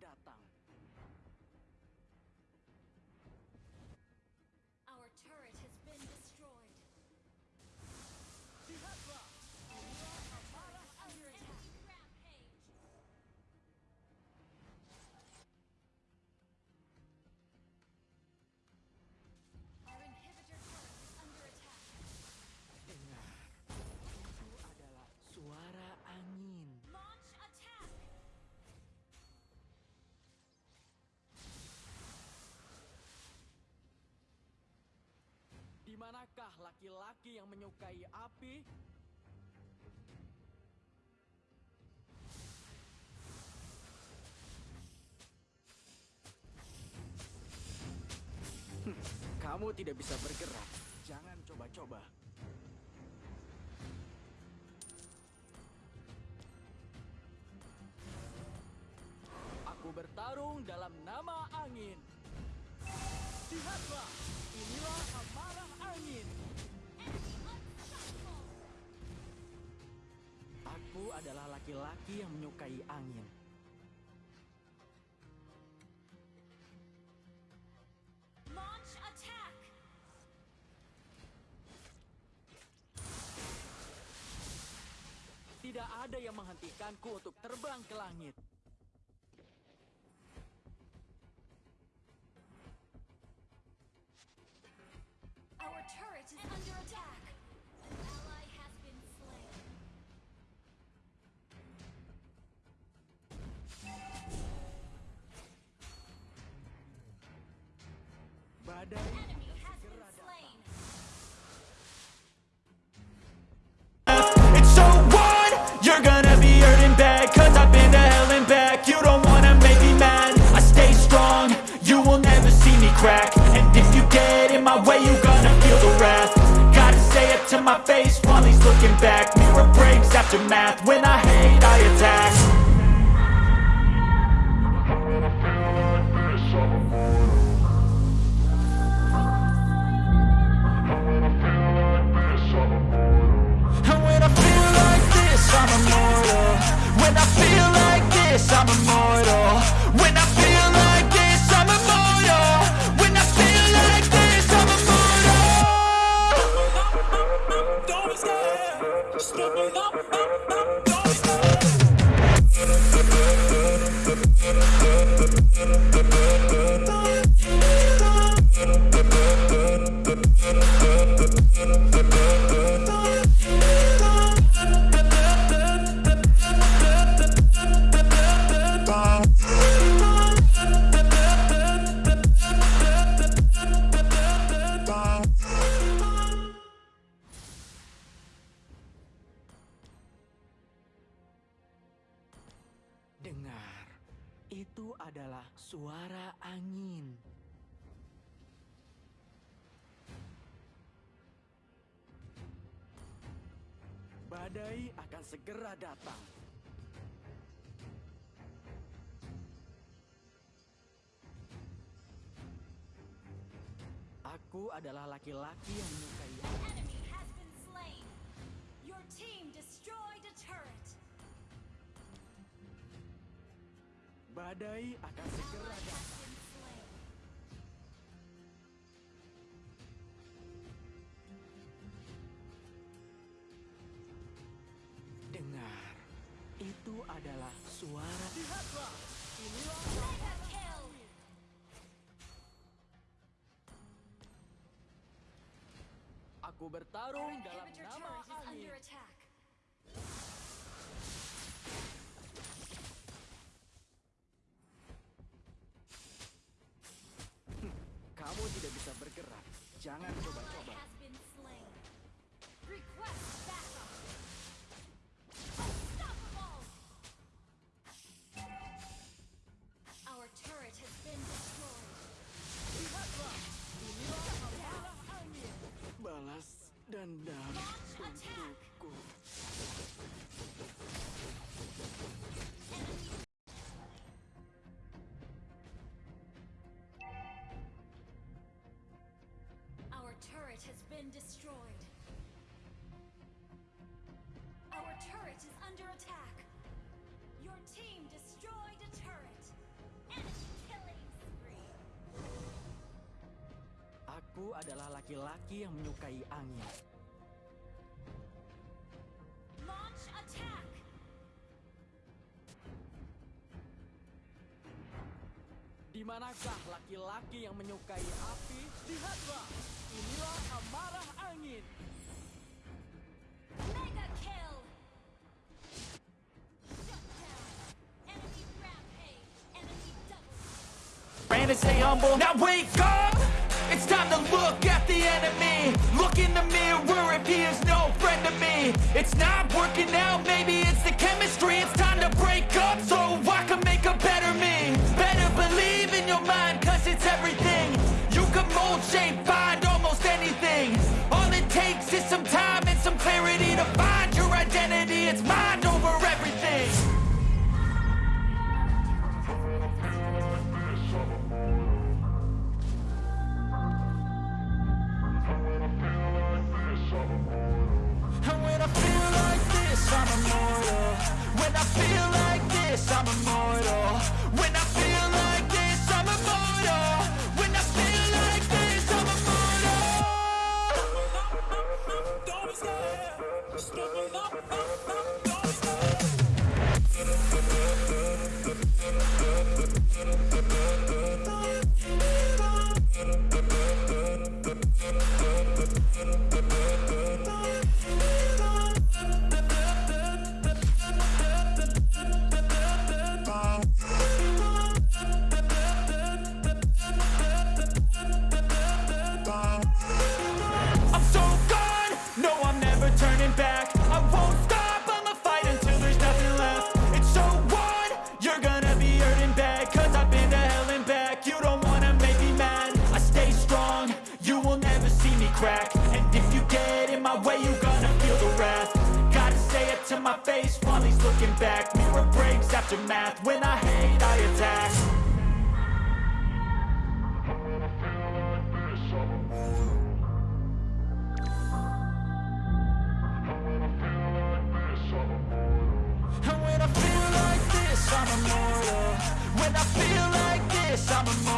datang. Laki-laki yang menyukai api? Hmm, Kamu tidak bisa bergerak. Jangan coba-coba. Aku bertarung dalam nama angin. Lihatlah, inilah amarah angin. Aku adalah laki-laki yang menyukai angin. Launch attack. Tidak ada yang menghentikanku untuk terbang ke langit. It's so what? You're gonna be hurting bad Cause I've been to hell and back. You don't wanna make me mad. I stay strong. You will never see me crack. And if you get in my way You gonna feel the wrath. Gotta say it to my face While he's looking back. Mirror breaks after math When I adalah suara angin. Badai akan segera datang. Aku adalah laki-laki yang menyukai enemy has been slain. Your team destroyed a turret. Badai akan segera datang. Dengar, itu adalah suara. Lihatlah, inilah aku bertarung dalam nama angin. Jangan coba-coba. turret has been destroyed. Our turret is under attack. Your team destroyed a turret. Enemy killing spree. Aku adalah laki-laki yang menyukai angin. Manakah laki-laki yang menyukai api? Lihatlah, inilah amarah angin. Mega kill! Shut down! Enemy rampage! Enemy double Ran stay humble. Now wake up! It's time to look at the enemy. Look in the mirror if he is no friend to me. It's not working out, maybe it's the chemistry. It's time to break up so I feel like this, I'm immortal. When I crack And if you get in my way, you're gonna feel the wrath. Gotta say it to my face while he's looking back. Mirror breaks after math, when I hate I attack. And when I feel like this, I'm immortal. When I feel like this, I'm.